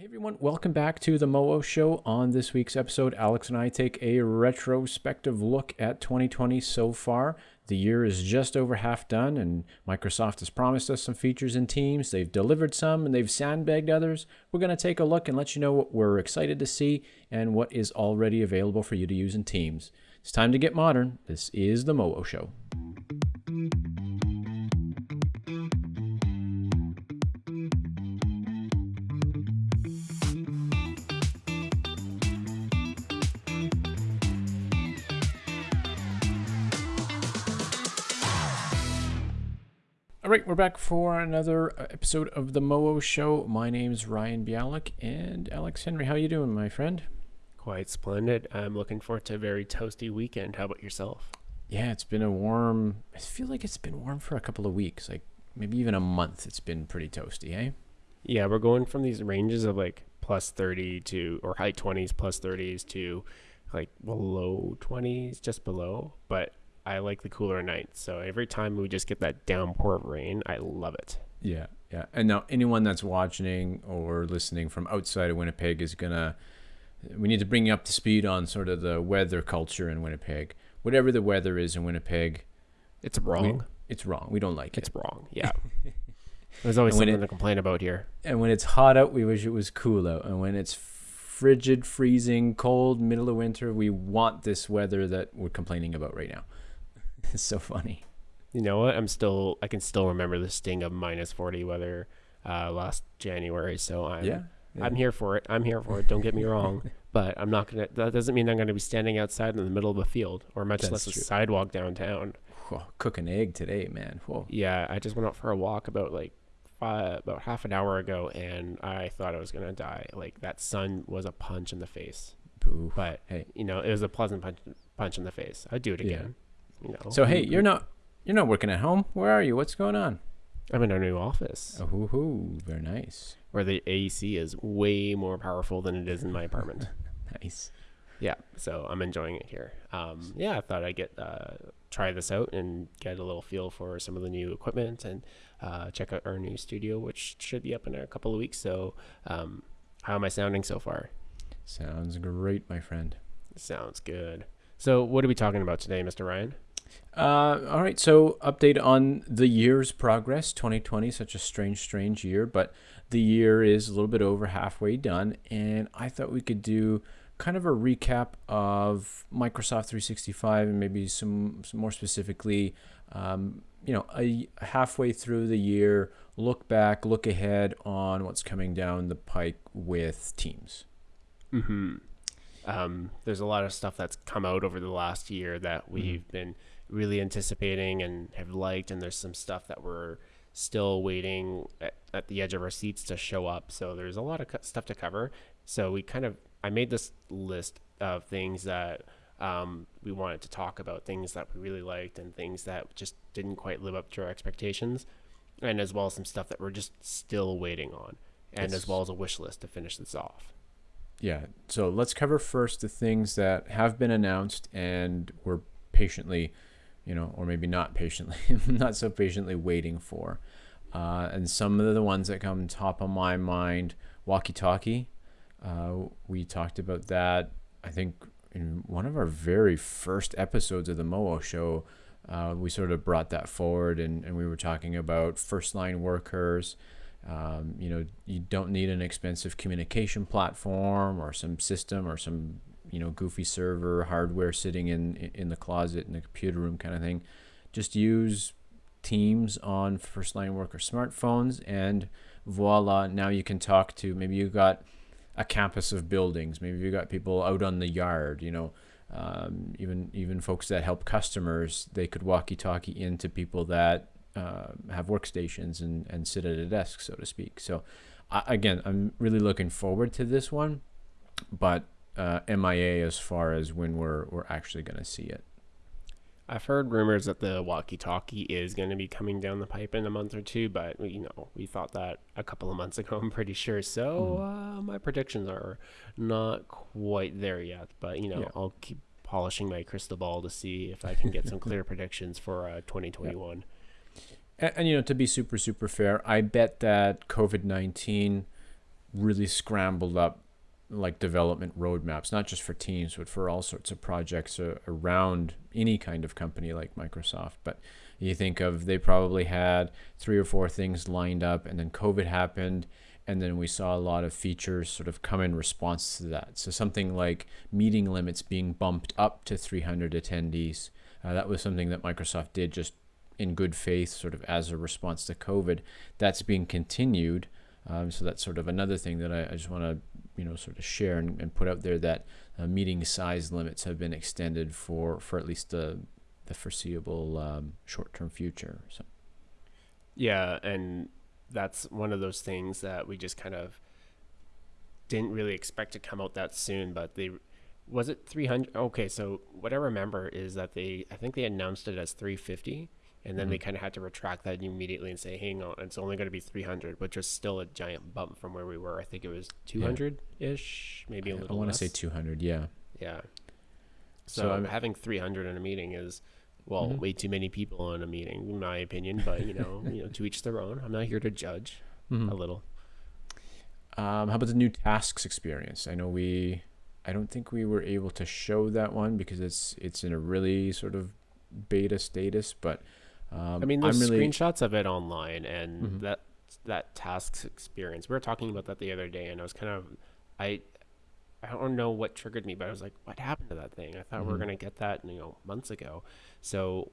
Hey everyone, welcome back to the Moo Show. On this week's episode, Alex and I take a retrospective look at 2020 so far. The year is just over half done, and Microsoft has promised us some features in Teams. They've delivered some and they've sandbagged others. We're going to take a look and let you know what we're excited to see and what is already available for you to use in Teams. It's time to get modern. This is the Moo Show. All right, we're back for another uh, episode of the Moo Show. My name's Ryan Bialik and Alex Henry. How you doing, my friend? Quite splendid. I'm looking forward to a very toasty weekend. How about yourself? Yeah, it's been a warm. I feel like it's been warm for a couple of weeks, like maybe even a month. It's been pretty toasty, eh? Yeah, we're going from these ranges of like plus 30 to or high 20s, plus 30s to like below 20s, just below. But I like the cooler nights. So every time we just get that downpour of rain, I love it. Yeah, yeah. And now anyone that's watching or listening from outside of Winnipeg is gonna. We need to bring you up to speed on sort of the weather culture in Winnipeg. Whatever the weather is in Winnipeg, It's wrong. we- it's wrong. We don't like it's it. wrong. Yeah. There's always something it- to complain about here. And when it's hot out, we wish it was cool out. And when it's frigid, freezing, cold, middle of winter, we want this weather that we're complaining about right now. it's so funny. You know what? I'm still I can still remember the sting of minus 40 weather uh, last January. So I'm yeah. yeah. I'm here for it. I'm here for it. Don't get me wrong. But I'm not gonna. That doesn't mean I'm gonna be standing outside in the middle of a field or much That's less a sidewalk downtown. Whoa, cook an egg today, man. Whoa. Yeah, I just went out for a walk about like five, about half an hour ago, and I thought I was gonna die. Like that sun was a punch in the face. Boo. But Hey. you know, it was a pleasant punch, punch in the face. I'd do it Yeah. Again. You know. So hey, you're not you're not working at home. Where are you? What's going on? I'm in our new office Oh, hoo, hoo. very nice. where the AC is way more powerful than it is in my apartment. Nice. yeah so i'm enjoying it here um, yeah i thought i'd get uh, try this out and get a little feel for some of the new equipment and uh, check out our new studio which should be up in a couple of weeks so um, how am i sounding so far Sounds great, my friend. sounds good so what are we talking about today mr ryan Uh, all right, so update on the year's progress. 2020, such a strange, strange year, but the year is a little bit over halfway done, and I thought we could do kind of a recap of Microsoft 365 and maybe some, some more specifically, um, you know, a, halfway through the year, look back, look ahead on what's coming down the pike with Teams. mm-hmm. um, there's a lot of stuff that's come out over the last year that we've been really anticipating and have liked and there's some stuff that we're still waiting at, at the edge of our seats to show up so there's a lot of stuff to cover so we kind of i made this list of things that um, we wanted to talk about things that we really liked and things that just didn't quite live up to our expectations and as well as some stuff that we're just still waiting on and Yes. as well as a wish list to finish this off Yeah. So let's cover first the things that have been announced and we're patiently, you know, or maybe not patiently, not so patiently waiting for. Uh, and some of the ones that come top of my mind, walkie talkie. Uh, we talked about that, I think, in one of our very first episodes of the Moo show. Uh, we sort of brought that forward and, and we were talking about first line workers. Um, you know, you don't need an expensive communication platform or some system or some you know goofy server hardware sitting in in the closet in the computer room kind of thing. Just use Teams on first line worker smartphones, and voila! Now you can talk to maybe you got a campus of buildings. Maybe you got people out on the yard. You know, um, even even folks that help customers, they could walkie-talkie into people that uh, have workstations and, and sit at a desk, so to speak. So, I again, I'm really looking forward to this one, but uh, MIA as far as when we're we're actually going to see it. I've heard rumors that the walkie-talkie is going to be coming down the pipe in a month or two, but you know we thought that a couple of months ago. I'm pretty sure. So uh, my predictions are not quite there yet, but you know Yeah. I'll keep polishing my crystal ball to see if I can get some clear predictions for uh, 2021. And, and you know, to be super super fair, I bet that COVID nineteen really scrambled up like development roadmaps, not just for teams, but for all sorts of projects uh, around any kind of company like Microsoft. But you think of they probably had three or four things lined up, and then COVID happened, and then we saw a lot of features sort of come in response to that. So something like meeting limits being bumped up to 300 attendees. Uh, that was something that Microsoft did just in good faith, sort of as a response to COVID. That's being continued. Um, so that's sort of another thing that I, I just want to you know sort of share and, and put out there that uh, meeting size limits have been extended for for at least the the foreseeable um, short term future. So yeah, and that's one of those things that we just kind of didn't really expect to come out that soon, but they was it 300 okay so what i remember is that they i think they announced it as 350 and then mm-hmm. they kind of had to retract that immediately and say, "Hang on, it's only going to be 300," which was still a giant bump from where we were. I think it was 200 ish, maybe a little. I want to say 200. Yeah. Yeah. So, so having 300 in a meeting is well mm-hmm. way too many people in a meeting, in my opinion. But you know, you know, to each their own. I'm not here to judge. Mm-hmm. A little. Um, how about the new tasks experience? I know we. I don't think we were able to show that one because it's it's in a really sort of beta status, but um, I mean, there's really... screenshots of it online, and mm-hmm. that that tasks experience. We were talking about that the other day, and I was kind of, I, I don't know what triggered me, but I was like, what happened to that thing? I thought mm-hmm. we were mm-hmm. gonna get that, you know, months ago. So,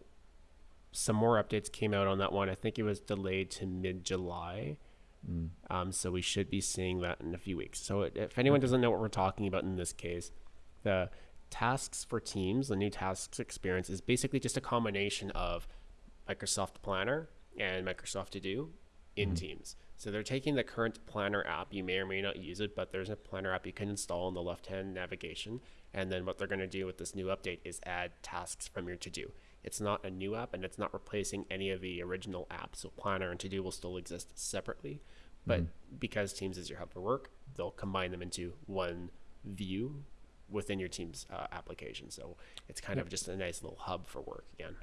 some more updates came out on that one. I think it was delayed to mid July. Mm. Um, so we should be seeing that in a few weeks. So if anyone doesn't know what we're talking about in this case, the tasks for teams, the new tasks experience is basically just a combination of Microsoft Planner and Microsoft To Do in mm-hmm. Teams. So they're taking the current Planner app. You may or may not use it, but there's a Planner app you can install in the left-hand navigation. And then what they're going to do with this new update is add tasks from your To Do. It's not a new app, and it's not replacing any of the original apps. So Planner and To Do will still exist separately, but mm-hmm. because Teams is your hub for work, they'll combine them into one view within your Teams uh, application. So it's kind of just a nice little hub for work again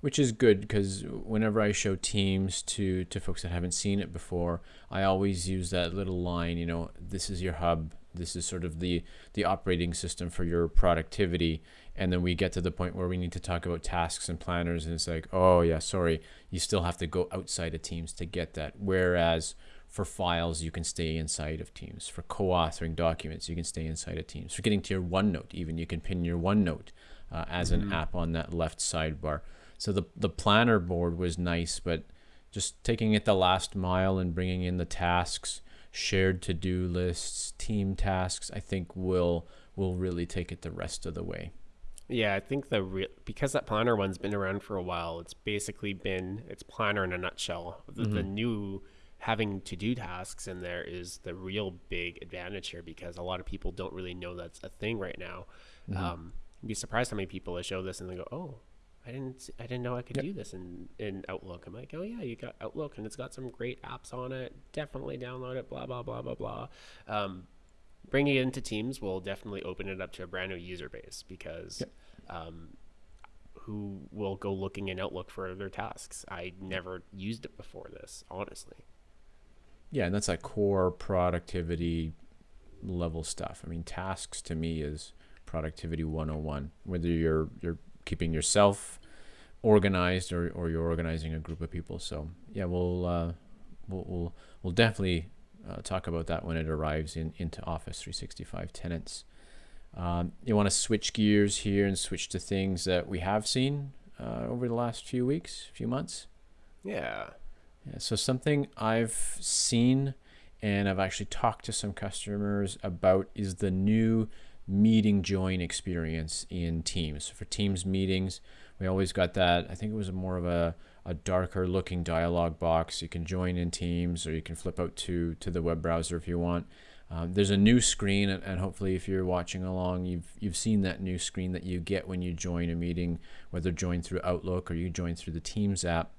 which is good because whenever I show teams to to folks that haven't seen it before, I always use that little line. You know, this is your hub. This is sort of the the operating system for your productivity. And then we get to the point where we need to talk about tasks and planners, and it's like, oh yeah, sorry, you still have to go outside of Teams to get that. Whereas for files, you can stay inside of Teams. For co-authoring documents, you can stay inside of Teams. For getting to your OneNote, even you can pin your OneNote uh, as mm-hmm. an app on that left sidebar. So the the planner board was nice, but just taking it the last mile and bringing in the tasks, shared to do lists, team tasks, I think will will really take it the rest of the way. Yeah, I think the real because that planner one's been around for a while. It's basically been it's planner in a nutshell. The, mm-hmm. the new having to do tasks in there is the real big advantage here because a lot of people don't really know that's a thing right now. Mm-hmm. Um, you'd be surprised how many people I show this and they go, "Oh, I didn't I didn't know I could yep. do this in in Outlook. I'm like, oh yeah, you got Outlook and it's got some great apps on it. Definitely download it. Blah blah blah blah blah. Um, bringing it into Teams will definitely open it up to a brand new user base because. Yep. Um, who will go looking in Outlook for their tasks? I never used it before this, honestly. Yeah, and that's like core productivity level stuff. I mean, tasks to me is productivity 101. Whether you're you're keeping yourself organized or, or you're organizing a group of people. So yeah, we'll uh, we'll, we'll, we'll definitely uh, talk about that when it arrives in into Office 365 tenants. Um, you want to switch gears here and switch to things that we have seen uh, over the last few weeks, few months. Yeah. Yeah. So something I've seen and I've actually talked to some customers about is the new meeting join experience in Teams. For Teams meetings, we always got that. I think it was a more of a, a darker looking dialog box. You can join in Teams or you can flip out to, to the web browser if you want. Um, there's a new screen, and, and hopefully, if you're watching along, you've you've seen that new screen that you get when you join a meeting, whether join through Outlook or you join through the Teams app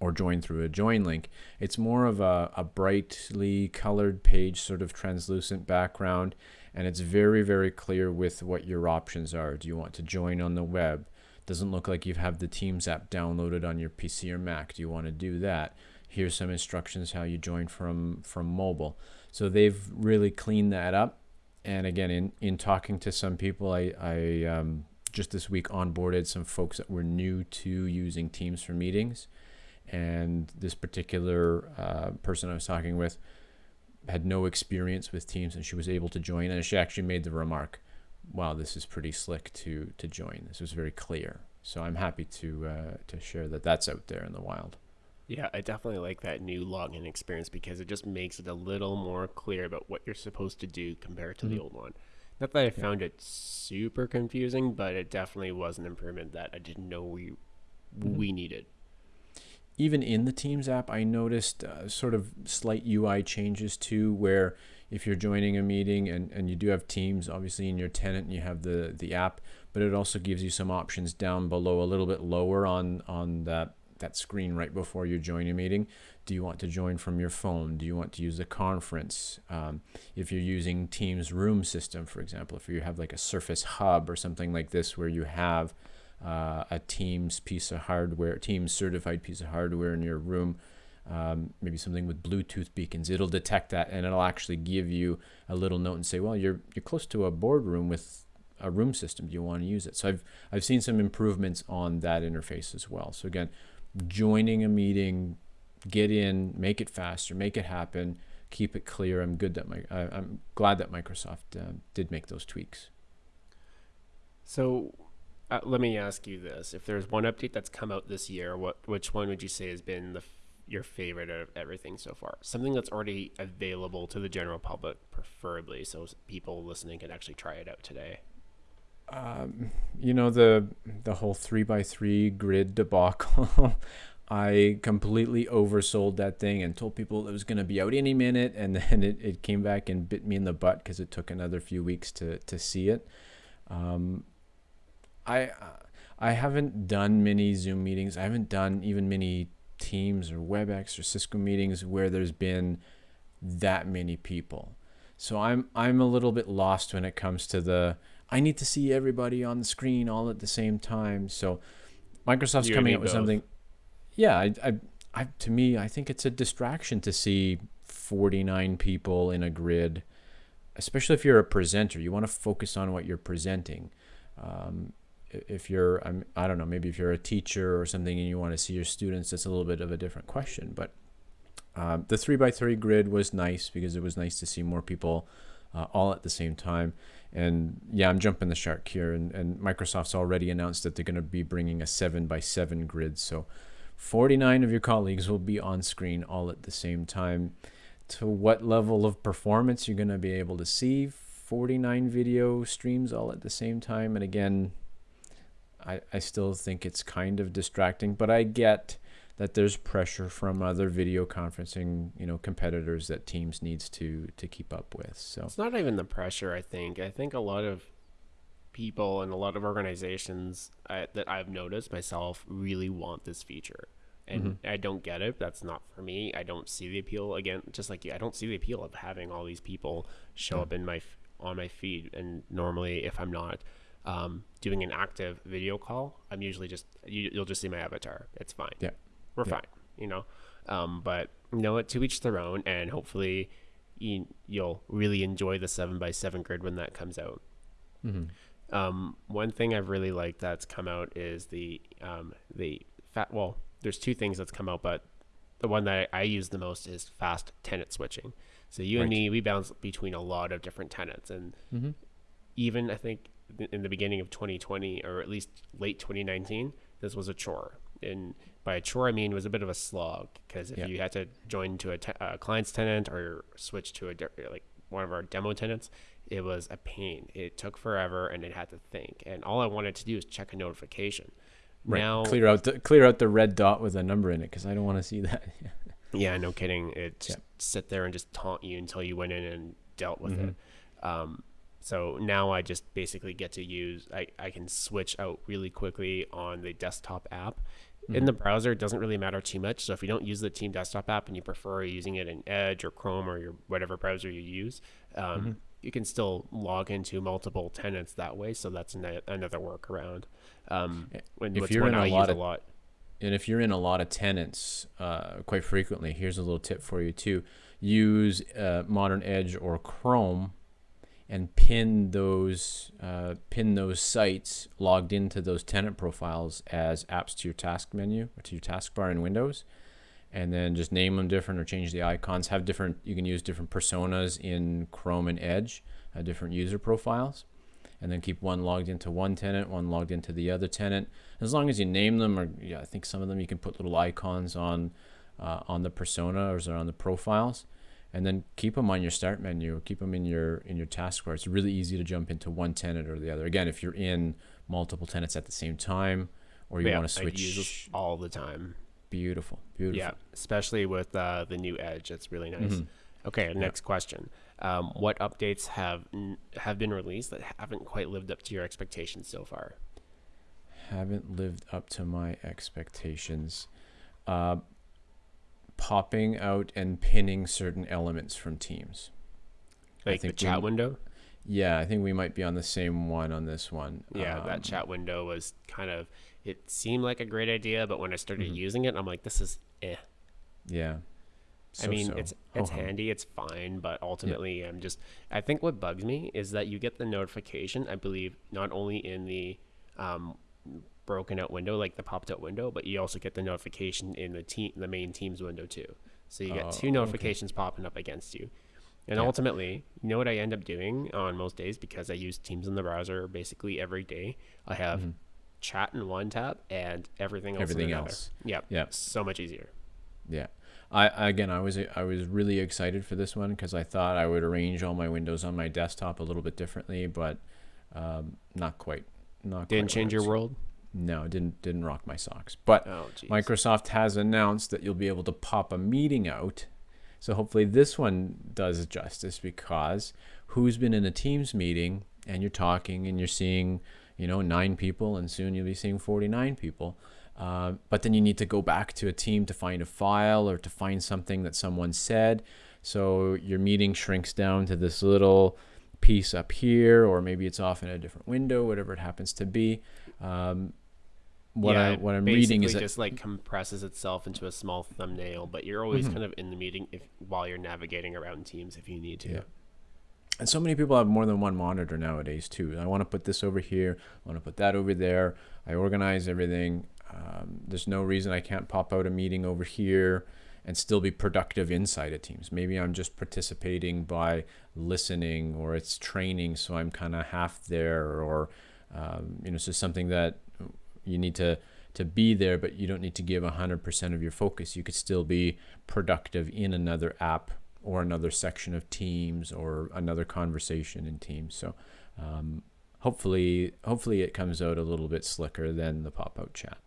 or join through a join link. It's more of a, a brightly colored page, sort of translucent background and it's very very clear with what your options are. Do you want to join on the web? Doesn't look like you have the teams app downloaded on your pc or mac. Do you want to do that? Here's some instructions how you join from from mobile. So they've really cleaned that up. And again, in, in talking to some people, I, I um, just this week onboarded some folks that were new to using Teams for meetings. And this particular uh, person I was talking with had no experience with Teams and she was able to join. And she actually made the remark, wow, this is pretty slick to, to join. This was very clear. So I'm happy to, uh, to share that that's out there in the wild. Yeah, I definitely like that new login experience because it just makes it a little more clear about what you're supposed to do compared to mm-hmm. the old one. Not that I found it super confusing, but it definitely was an improvement that I didn't know we mm-hmm. we needed. Even in the Teams app, I noticed uh, sort of slight UI changes too, where if you're joining a meeting and, and you do have Teams, obviously in your tenant, and you have the the app, but it also gives you some options down below, a little bit lower on on that that screen right before you join a meeting. Do you want to join from your phone? Do you want to use the conference? Um, if you're using Teams room system, for example, if you have like a Surface Hub or something like this where you have uh, a Teams piece of hardware, Teams certified piece of hardware in your room, um, maybe something with Bluetooth beacons, it'll detect that and it'll actually give you a little note and say, well, you're, you're close to a boardroom with a room system. Do you want to use it? So I've, I've seen some improvements on that interface as well. So again, joining a meeting, get in, make it faster, make it happen, keep it clear. I'm good that my I, am glad that Microsoft uh, did make those tweaks. So, uh, let me ask you this: If there's one update that's come out this year, what which one would you say has been the your favorite of everything so far? Something that's already available to the general public, preferably, so people listening can actually try it out today. Um, you know the the whole three by three grid debacle. I completely oversold that thing and told people it was going to be out any minute, and then it, it came back and bit me in the butt because it took another few weeks to to see it. Um, I I haven't done many Zoom meetings. I haven't done even many Teams or WebEx or Cisco meetings where there's been that many people. So I'm I'm a little bit lost when it comes to the I need to see everybody on the screen all at the same time. So Microsoft's you coming up with both. something. Yeah, I, I, I, to me, I think it's a distraction to see 49 people in a grid, especially if you're a presenter. You want to focus on what you're presenting. Um, if you're, I'm, I don't know, maybe if you're a teacher or something and you want to see your students, that's a little bit of a different question. But um, the three by three grid was nice because it was nice to see more people uh, all at the same time. And yeah, I'm jumping the shark here. And, and Microsoft's already announced that they're going to be bringing a seven by seven grid. So 49 of your colleagues will be on screen all at the same time. To what level of performance you're going to be able to see 49 video streams all at the same time. And again, I, I still think it's kind of distracting, but I get that there's pressure from other video conferencing, you know, competitors that Teams needs to to keep up with. So it's not even the pressure. I think. I think a lot of people and a lot of organizations uh, that I've noticed myself really want this feature. And mm-hmm. I don't get it. That's not for me. I don't see the appeal. Again, just like you, I don't see the appeal of having all these people show yeah. up in my on my feed. And normally, if I'm not um, doing an active video call, I'm usually just you, will just see my avatar. It's fine. Yeah we're yeah. fine, you know. Um, but you know what? To each their own, and hopefully, you, will really enjoy the seven by seven grid when that comes out. Mm-hmm. Um, one thing I've really liked that's come out is the um, the fat. Well, there's two things that's come out, but the one that I, I use the most is fast tenant switching. So you right. and me, we bounce between a lot of different tenants, and mm-hmm. even I think in the beginning of 2020 or at least late 2019, this was a chore. And by a chore, I mean it was a bit of a slog because if yeah. you had to join to a, te- a client's tenant or switch to a de- like one of our demo tenants, it was a pain. It took forever, and it had to think. And all I wanted to do is check a notification. Right. Now clear out the clear out the red dot with a number in it because I don't want to see that. yeah, no kidding. It just yeah. sit there and just taunt you until you went in and dealt with mm-hmm. it. Um, so now I just basically get to use I, I can switch out really quickly on the desktop app Mm-hmm. In the browser, it doesn't really matter too much. So if you don't use the Team Desktop app and you prefer using it in Edge or Chrome or your whatever browser you use, um, mm-hmm. you can still log into multiple tenants that way. So that's an, another workaround. Um, when, if you're in a lot, of, a lot, and if you're in a lot of tenants, uh, quite frequently, here's a little tip for you too. use uh, Modern Edge or Chrome and pin those uh, pin those sites logged into those tenant profiles as apps to your task menu or to your taskbar in Windows, and then just name them different or change the icons. Have different. You can use different personas in Chrome and Edge, uh, different user profiles, and then keep one logged into one tenant, one logged into the other tenant. As long as you name them, or yeah, I think some of them you can put little icons on uh, on the persona or on the profiles and then keep them on your start menu keep them in your in your taskbar it's really easy to jump into one tenant or the other again if you're in multiple tenants at the same time or you Yeah, want to switch all the time. beautiful beautiful Yeah, especially with uh, the new Edge. It's really nice. Mhm. Okay, next question. Um, what updates have n- have been released that haven't quite lived up to your expectations so far? haven't lived up to my expectations uh, popping out and pinning certain elements from teams I Like the think chat we- window. yeah i think we might be on the same one on this one Yeah, Um, that chat window was kind of. It seemed like a great idea, but when I started Mhm. using it, I'm like, this is eh. yeah I mean, So-so. it's it's Ho-hum. handy, it's fine, but ultimately, I'm just. I think what bugs me is that you get the notification. I believe not only in the um, broken out window, like the popped out window, but you also get the notification in the team, the main Teams window too. So you Oh, get okay. two notifications popping up against you. And Yeah. ultimately, you know what I end up doing on most days because I use Teams in the browser basically every day. I have Mhm. chat in one tab and everything else. everything else Yep. Yeah. So much easier. Yeah. I again I was I was really excited for this one because I thought I would arrange all my windows on my desktop a little bit differently, but um, not quite. Not Didn't quite change your world. No, it didn't didn't rock my socks. But Oh. Microsoft has announced that you'll be able to pop a meeting out. So hopefully this one does justice because who's been in a Teams meeting and you're talking and you're seeing, you know, nine people and soon you'll be seeing 49 people. Uh, but then you need to go back to a team to find a file or to find something that someone said. So your meeting shrinks down to this little piece up here, or maybe it's off in a different window, whatever it happens to be. Um, what yeah, I what I'm reading is basically that just like compresses itself into a small thumbnail, but you're always Mhm. kind of in the meeting if while you're navigating around Teams if you need to. Yeah. And so many people have more than one monitor nowadays too. I want to put this over here. I want to put that over there. I organize everything. Um, there's no reason I can't pop out a meeting over here and still be productive inside of Teams. Maybe I'm just participating by listening, or it's training, so I'm kind of half there, or um, you know, it's just something that you need to to be there, but you don't need to give 100% of your focus. You could still be productive in another app or another section of Teams or another conversation in Teams. So um, hopefully, hopefully it comes out a little bit slicker than the pop-out chat.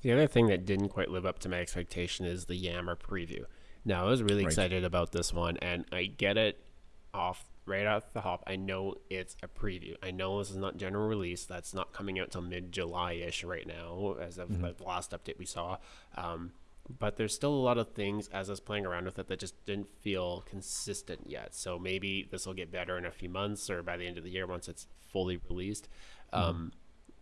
The other thing that didn't quite live up to my expectation is the Yammer preview. Now, I was really Right. excited about this one, and I get it off right off the hop. I know it's a preview. I know this is not general release. That's not coming out till mid July ish right now, as of Mhm. the last update we saw. Um, but there's still a lot of things as I was playing around with it that just didn't feel consistent yet. So maybe this will get better in a few months or by the end of the year once it's fully released. Um,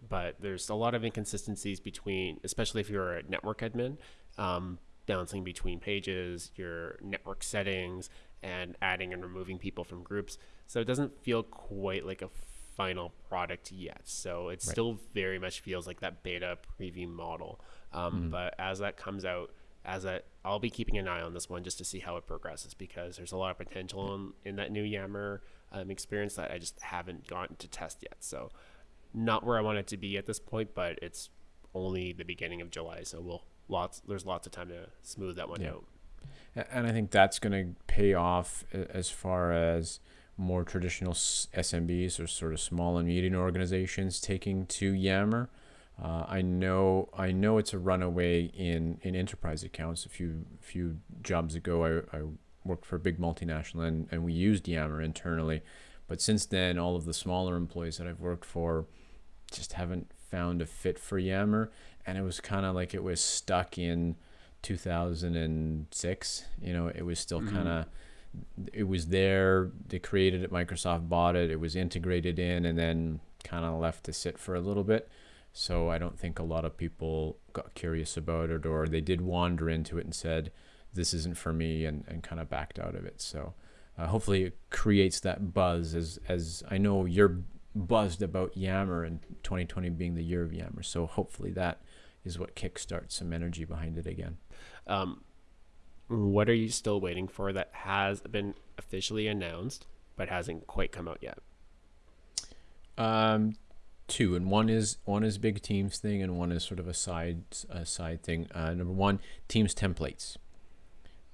but there's a lot of inconsistencies between, especially if you're a network admin, um, balancing between pages, your network settings, and adding and removing people from groups. So it doesn't feel quite like a final product yet. So it Right. still very much feels like that beta preview model. Um, Mhm. But as that comes out, as that I'll be keeping an eye on this one just to see how it progresses because there's a lot of potential in, in that new Yammer um, experience that I just haven't gotten to test yet. So not where I want it to be at this point, but it's only the beginning of July, so we'll lots there's lots of time to smooth that one Yeah. out. And I think that's going to pay off as far as more traditional SMBs or sort of small and medium organizations taking to Yammer. Uh, I know I know it's a runaway in, in enterprise accounts. A few few jobs ago, I, I worked for a big multinational and, and we used Yammer internally. But since then, all of the smaller employees that I've worked for just haven't found a fit for Yammer. And it was kind of like it was stuck in 2006 you know it was still Mhm. kind of it was there they created it microsoft bought it it was integrated in and then kind of left to sit for a little bit so i don't think a lot of people got curious about it or they did wander into it and said this isn't for me and, and kind of backed out of it. So uh, hopefully it creates that buzz as as I know you're buzzed about Yammer and 2020 being the year of Yammer. So hopefully that is what kickstarts some energy behind it again. Um, what are you still waiting for that has been officially announced but hasn't quite come out yet? Um, two, and one is one is big teams thing, and one is sort of a side a side thing. Uh, number one, teams templates.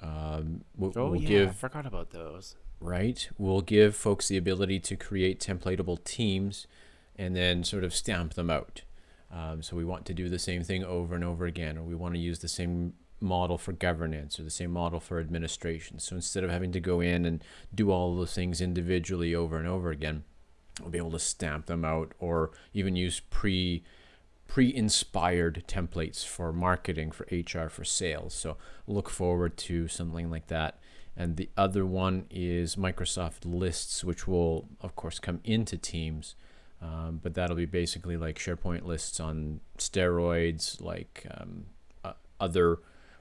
Um, we'll, oh we'll yeah, give I forgot about those. right? We'll give folks the ability to create templatable teams and then sort of stamp them out. Um, so we want to do the same thing over and over again, or we want to use the same model for governance or the same model for administration. So instead of having to go in and do all those things individually over and over again, we'll be able to stamp them out or even use pre pre-inspired templates for marketing for hr for sales so look forward to something like that and the other one is microsoft lists which will of course come into teams um, but that'll be basically like sharepoint lists on steroids like um, uh, other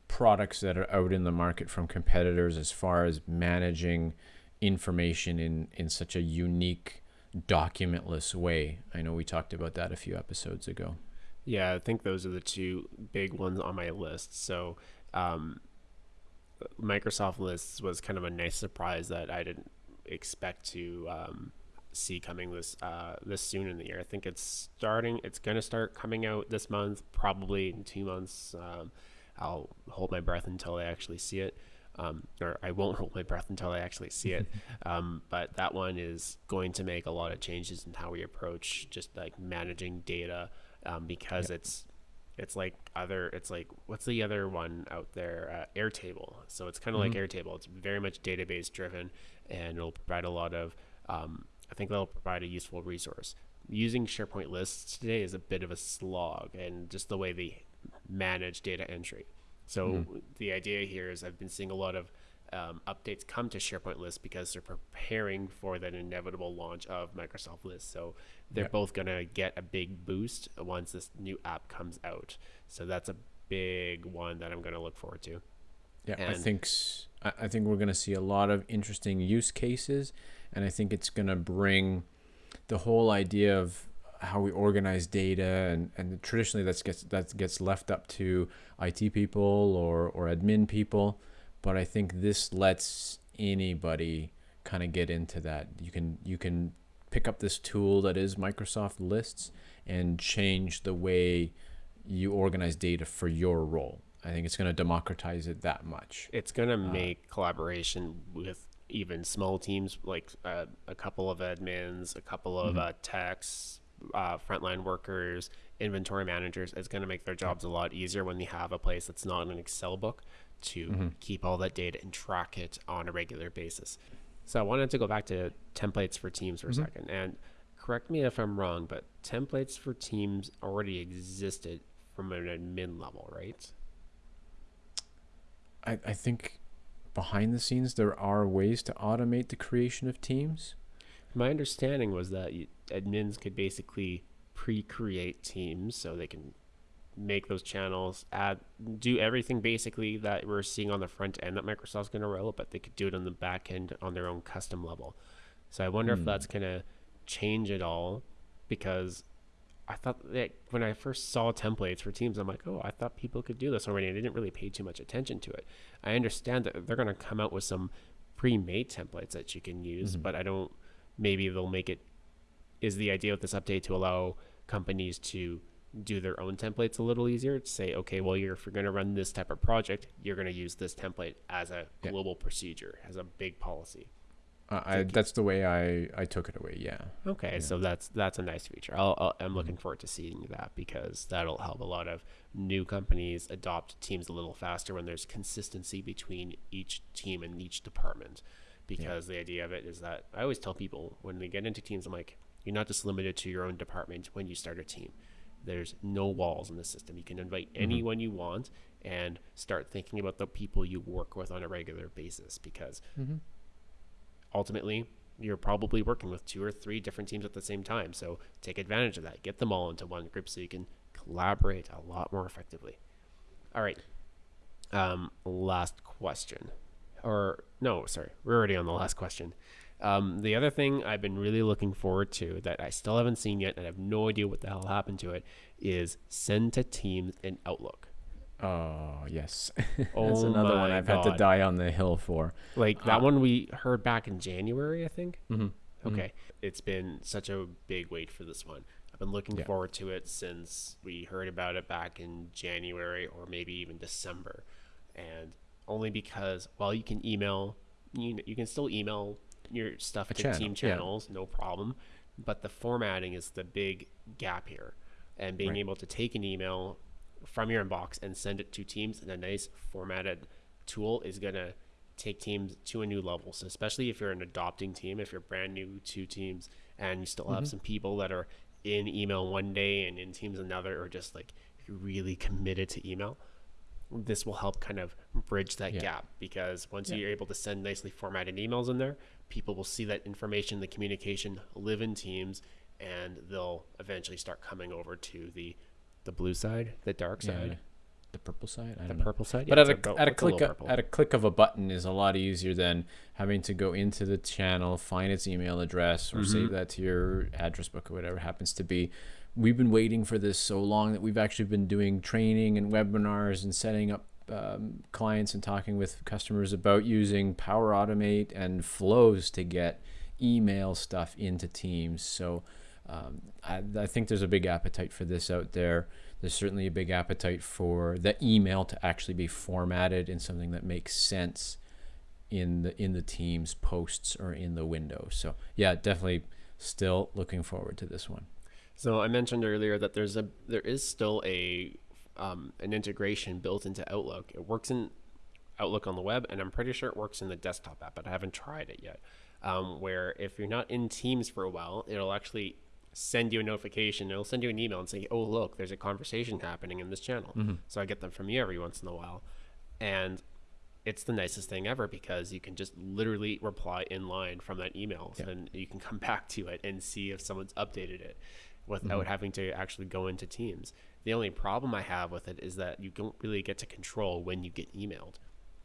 products that are out in the market from competitors as far as managing information in in such a unique documentless way i know we talked about that a few episodes ago Yeah, I think those are the two big ones on my list. So, um, Microsoft Lists was kind of a nice surprise that I didn't expect to um, see coming this uh, this soon in the year. I think it's starting. It's going to start coming out this month, probably in two months. Um, I'll hold my breath until I actually see it. Um, or I won't hold my breath until I actually see it. Um, but that one is going to make a lot of changes in how we approach just like managing data um, because it's it's like other it's like what's the other one out there uh, airtable so it's kind of like airtable it's very much database driven and it'll provide a lot of um, i think that'll provide a useful resource using sharepoint lists today is a bit of a slog and just the way they manage data entry so the idea here is i've been seeing a lot of um, updates come to SharePoint lists because they're preparing for that inevitable launch of Microsoft lists. So they're Yeah. both going to get a big boost once this new app comes out. So that's a big one that I'm going to look forward to. Yeah, I think I think we're going to see a lot of interesting use cases, and I think it's going to bring the whole idea of how we organize data and, and traditionally that's gets that gets left up to IT people or or admin people, but I think this lets anybody kind of get into that. You can you can pick up this tool that is Microsoft Lists and change the way you organize data for your role. I think it's going to democratize it that much. It's going to make collaboration with even small teams, like uh, a couple of admins, a couple of uh, techs, uh, frontline workers, inventory managers. It's going to make their jobs a lot easier when they have a place that's not an Excel book to keep all that data and track it on a regular basis. So I wanted to go back to templates for teams for a second and correct me if I'm wrong, but templates for teams already existed from an admin level, right? I, I think behind the scenes there are ways to automate the creation of teams. My understanding was that you, admins could basically pre-create teams so they can make those channels, add, do everything basically that we're seeing on the front end that Microsoft's going to roll, but they could do it on the back end on their own custom level. So I wonder if hmm. that's going to change it all because I thought that when I first saw templates for teams, I'm like, oh, I thought people could do this already. I didn't really pay too much attention to it. I understand that they're going to come out with some pre-made templates that you can use, mm-hmm. but I don't. Maybe they'll make it. Is the idea with this update to allow companies to do their own templates a little easier? To say, okay, well, you're, if you're going to run this type of project, you're going to use this template as a Yeah. global procedure, as a big policy. Uh, I, that's the way I, I took it away. Yeah. Okay, so that's that's a nice feature. I'll, I'll, I'm looking forward to seeing that because that'll help a lot of new companies adopt teams a little faster when there's consistency between each team and each department. Because the idea of it is that I always tell people when they get into teams, I'm like, you're not just limited to your own department when you start a team. There's no walls in the system. You can invite anyone you want and start thinking about the people you work with on a regular basis because ultimately you're probably working with two or three different teams at the same time. So take advantage of that. Get them all into one group so you can collaborate a lot more effectively. All right. Um, last question, or no, sorry, we're already on the last question. Um, the other thing I've been really looking forward to that I still haven't seen yet, and I have no idea what the hell happened to it, is send to Teams in Outlook. Oh yes, Oh that's another one I've had to die on the hill for. Like that Uh, one we heard back in January, I think. Mm-hmm. Okay. It's been such a big wait for this one. I've been looking Yeah. forward to it since we heard about it back in January or maybe even December. And only because, while you can email, you, you can still email your stuff A to channel, team yeah. channels, no problem. But the formatting is the big gap here. And being Right. able to take an email from your inbox and send it to Teams in a nice formatted tool is going to take teams to a new level. So especially if you're an adopting team, if you're brand new to teams and you still have mm-hmm. some people that are in email one day and in teams another, or just like really committed to email, this will help kind of bridge that Yeah. gap because once Yeah. you're able to send nicely formatted emails in there, people will see that information, the communication live in teams, and they'll eventually start coming over to the the blue side, the dark Yeah, side, the purple side. I the don't know. purple side. But at it's a, at a click of, purple. at a click of a button is a lot easier than having to go into the channel, find its email address, or save Mhm. that to your address book or whatever it happens to be. We've been waiting for this so long that we've actually been doing training and webinars and setting up um, clients and talking with customers about using Power Automate and flows to get email stuff into Teams. So um, I, I think there's a big appetite for this out there. There's certainly a big appetite for the email to actually be formatted in something that makes sense in the in the Teams posts or in the window. So yeah, definitely still looking forward to this one. So I mentioned earlier that there's a there is still a um, an integration built into Outlook. It works in Outlook on the web, and I'm pretty sure it works in the desktop app, but I haven't tried it yet. Um, where if you're not in Teams for a while, it'll actually send you a notification. It'll send you an email and say, "Oh, look, there's a conversation happening in this channel." Mm-hmm. So I get them from you every once in a while, and it's the nicest thing ever because you can just literally reply in line from that email Yeah. and you can come back to it and see if someone's updated it without mm-hmm. having to actually go into teams the only problem i have with it is that you don't really get to control when you get emailed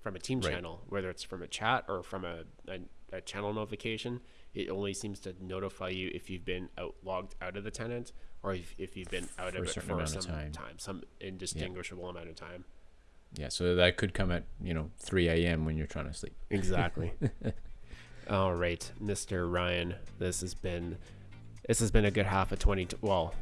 from a team Right. channel whether it's from a chat or from a, a, a channel notification it only seems to notify you if you've been out logged out of the tenant or if, if you've been out of it for some time. time some indistinguishable amount of time Yeah, so that could come at you know 3 a.m. when you're trying to sleep. Exactly. All right, Mr. Ryan, this has been this has been a good half of 20 well,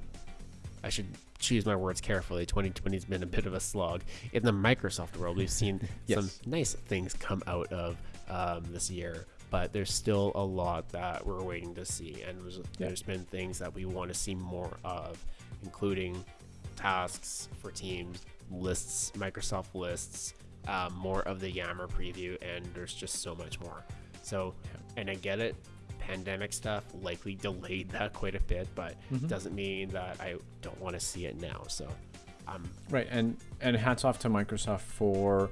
I should choose my words carefully. 2020 has been a bit of a slog. In the Microsoft world, we've seen some nice things come out of um, this year, but there's still a lot that we're waiting to see, and there's, Yeah. there's been things that we want to see more of, including tasks for teams, lists, Microsoft lists, um, more of the Yammer preview, and there's just so much more. So, and I get it, pandemic stuff likely delayed that quite a bit, but Mhm. doesn't mean that I don't want to see it now. So, um, Right, and and hats off to Microsoft for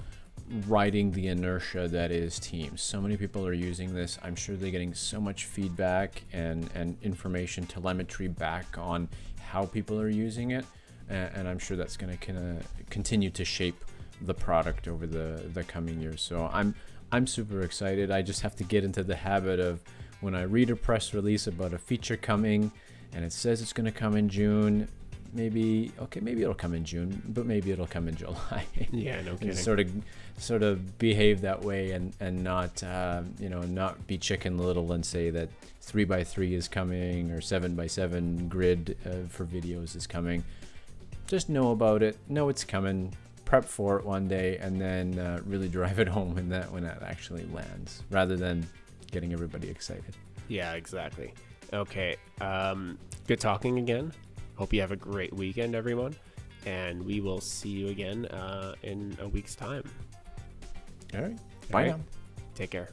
riding the inertia that is Teams. So many people are using this. I'm sure they're getting so much feedback and and information telemetry back on how people are using it, and, and I'm sure that's going to continue to shape the product over the the coming years. So I'm I'm super excited. I just have to get into the habit of when I read a press release about a feature coming and it says it's going to come in June, maybe okay, maybe it'll come in June, but maybe it'll come in July. yeah, no kidding. sort of sort of behave that way and and not um, you know not be chicken little and say that three by three is coming or seven by seven grid uh, for videos is coming just know about it know it's coming prep for it one day and then uh, really drive it home when that when that actually lands rather than getting everybody excited Yeah, exactly. Okay. Um, good talking again. Hope you have a great weekend, everyone. And we will see you again uh, in a week's time. all right bye right? now Take care.